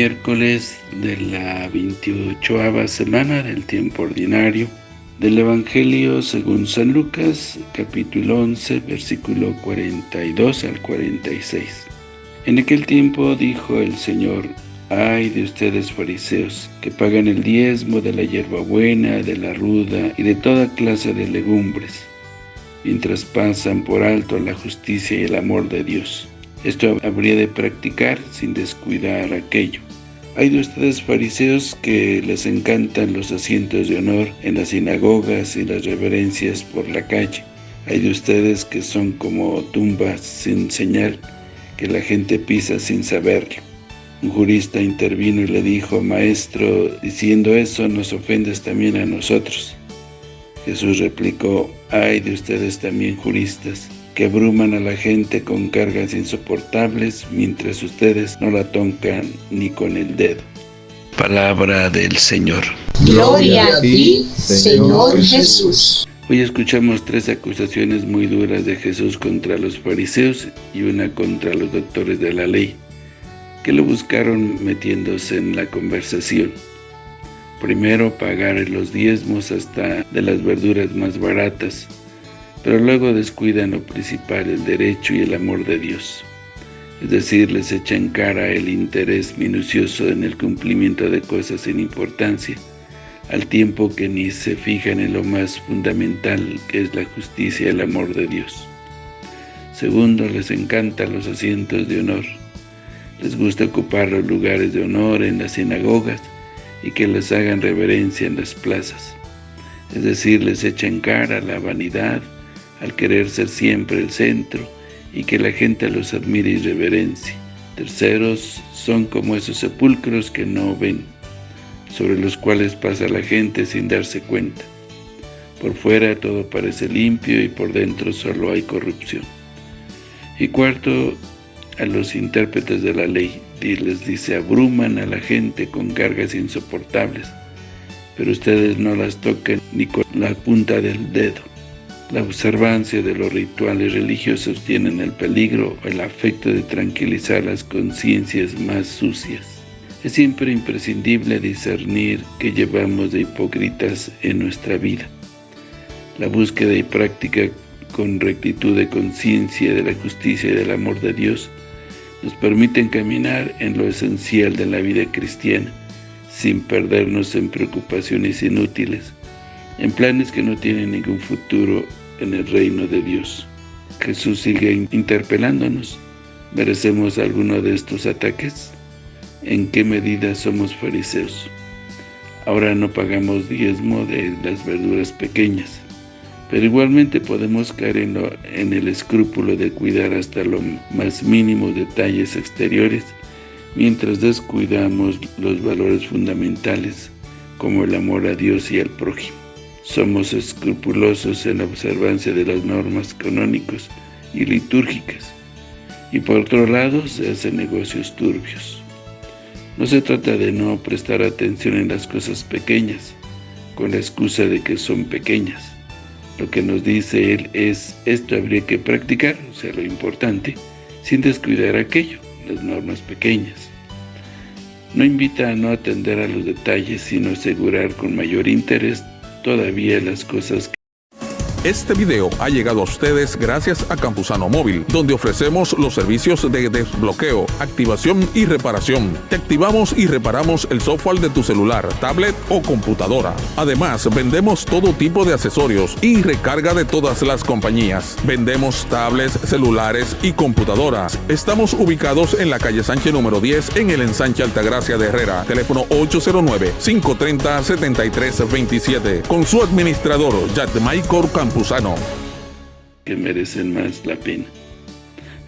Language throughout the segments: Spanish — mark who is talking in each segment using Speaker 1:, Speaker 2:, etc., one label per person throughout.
Speaker 1: miércoles de la 28 semana del tiempo ordinario del Evangelio según San Lucas, capítulo 11, versículo 42 al 46. En aquel tiempo dijo el Señor, Ay de ustedes fariseos, que pagan el diezmo de la hierbabuena, de la ruda y de toda clase de legumbres, mientras pasan por alto la justicia y el amor de Dios. Esto habría de practicar sin descuidar aquello. Hay de ustedes fariseos que les encantan los asientos de honor en las sinagogas y las reverencias por la calle. Hay de ustedes que son como tumbas sin señal, que la gente pisa sin saberlo. Un jurista intervino y le dijo, Maestro, diciendo eso nos ofendes también a nosotros. Jesús replicó, Hay de ustedes también juristas, que abruman a la gente con cargas insoportables, mientras ustedes no la tocan ni con el dedo. Palabra del Señor.
Speaker 2: Gloria a ti, Señor Jesús.
Speaker 1: Hoy escuchamos tres acusaciones muy duras de Jesús contra los fariseos y una contra los doctores de la ley, que lo buscaron metiéndose en la conversación. Primero, pagar los diezmos hasta de las verduras más baratas, pero luego descuidan lo principal, el derecho y el amor de Dios. Es decir, les echan cara el interés minucioso en el cumplimiento de cosas sin importancia, al tiempo que ni se fijan en lo más fundamental, que es la justicia y el amor de Dios. Segundo, les encantan los asientos de honor. Les gusta ocupar los lugares de honor en las sinagogas y que les hagan reverencia en las plazas. Es decir, les echan cara la vanidad, al querer ser siempre el centro y que la gente los admire y reverencie. Terceros son como esos sepulcros que no ven, sobre los cuales pasa la gente sin darse cuenta. Por fuera todo parece limpio y por dentro solo hay corrupción. Y cuarto, a los intérpretes de la ley, les dice, abruman a la gente con cargas insoportables, pero ustedes no las tocan ni con la punta del dedo. La observancia de los rituales religiosos tienen el peligro o el afecto de tranquilizar las conciencias más sucias. Es siempre imprescindible discernir qué llevamos de hipócritas en nuestra vida. La búsqueda y práctica con rectitud de conciencia de la justicia y del amor de Dios nos permiten caminar en lo esencial de la vida cristiana, sin perdernos en preocupaciones inútiles, en planes que no tienen ningún futuro en el reino de Dios. Jesús sigue interpelándonos. ¿Merecemos alguno de estos ataques? ¿En qué medida somos fariseos? Ahora no pagamos diezmo de las verduras pequeñas, pero igualmente podemos caer en, en el escrúpulo de cuidar hasta los más mínimos detalles exteriores, mientras descuidamos los valores fundamentales, como el amor a Dios y al prójimo. Somos escrupulosos en la observancia de las normas canónicas y litúrgicas, y por otro lado se hacen negocios turbios. No se trata de no prestar atención en las cosas pequeñas, con la excusa de que son pequeñas. Lo que nos dice él es, esto habría que practicar, o sea, lo importante, sin descuidar aquello, las normas pequeñas. No invita a no atender a los detalles, sino asegurar con mayor interés todavía las cosas
Speaker 3: este video ha llegado a ustedes gracias a Campusano Móvil, donde ofrecemos los servicios de desbloqueo, activación y reparación. Te activamos y reparamos el software de tu celular, tablet o computadora. Además, vendemos todo tipo de accesorios y recarga de todas las compañías. Vendemos tablets, celulares y computadoras. Estamos ubicados en la calle Sánchez número 10 en el ensanche Altagracia de Herrera. Teléfono 809-530-7327. Con su administrador, Michael
Speaker 1: Que merecen más la pena.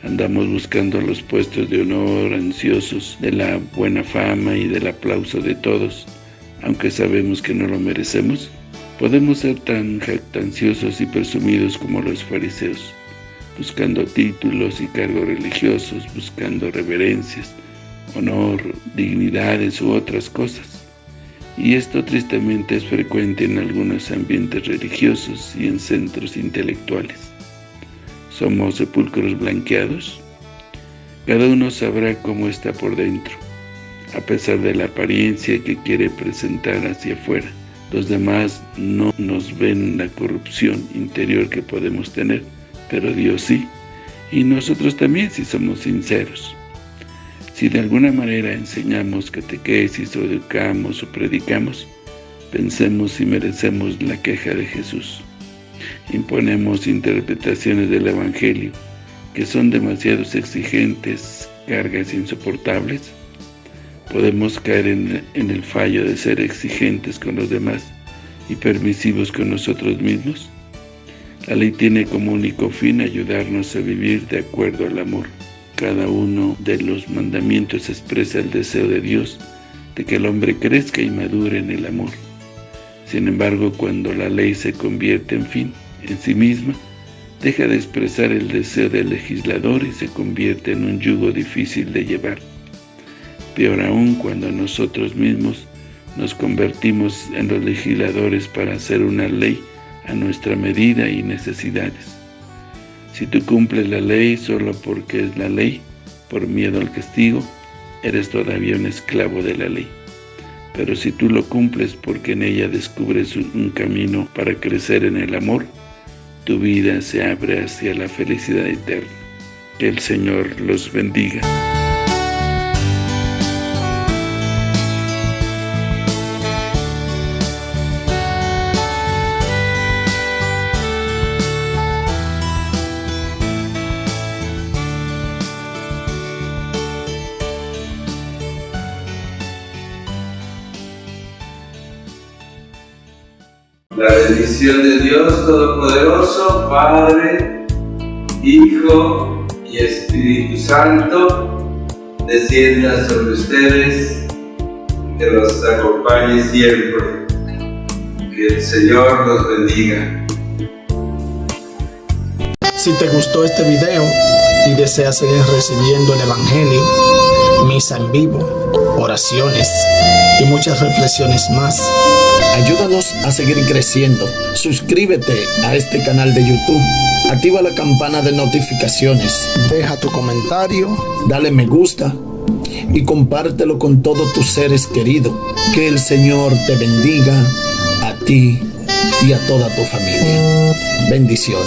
Speaker 1: Andamos buscando los puestos de honor, ansiosos de la buena fama y del aplauso de todos, aunque sabemos que no lo merecemos. Podemos ser tan jactanciosos y presumidos como los fariseos, buscando títulos y cargos religiosos, buscando reverencias, honor, dignidades u otras cosas y esto tristemente es frecuente en algunos ambientes religiosos y en centros intelectuales. ¿Somos sepulcros blanqueados? Cada uno sabrá cómo está por dentro. a pesar de la apariencia que quiere presentar hacia afuera. Los demás no nos ven la corrupción interior que podemos tener, pero Dios sí, y nosotros también si somos sinceros. Si de alguna manera enseñamos catequesis o educamos o predicamos, pensemos si merecemos la queja de Jesús. Imponemos interpretaciones del Evangelio que son demasiado exigentes, cargas insoportables. Podemos caer en, en el fallo de ser exigentes con los demás y permisivos con nosotros mismos. La ley tiene como único fin ayudarnos a vivir de acuerdo al amor. Cada uno de los mandamientos expresa el deseo de Dios de que el hombre crezca y madure en el amor. Sin embargo, cuando la ley se convierte en fin en sí misma, deja de expresar el deseo del legislador y se convierte en un yugo difícil de llevar. Peor aún cuando nosotros mismos nos convertimos en los legisladores para hacer una ley a nuestra medida y necesidades. Si tú cumples la ley solo porque es la ley, por miedo al castigo, eres todavía un esclavo de la ley. Pero si tú lo cumples porque en ella descubres un camino para crecer en el amor, tu vida se abre hacia la felicidad eterna. Que el Señor los bendiga.
Speaker 4: La bendición de Dios Todopoderoso, Padre, Hijo y Espíritu Santo, descienda sobre ustedes, que los acompañe siempre. Que el Señor los bendiga.
Speaker 5: Si te gustó este video y deseas seguir recibiendo el Evangelio, misa en vivo, oraciones y muchas reflexiones más, Ayúdanos a seguir creciendo. Suscríbete a este canal de YouTube. Activa la campana de notificaciones. Deja tu comentario. Dale me gusta. Y compártelo con todos tus seres queridos. Que el Señor te bendiga a ti y a toda tu familia. Bendiciones.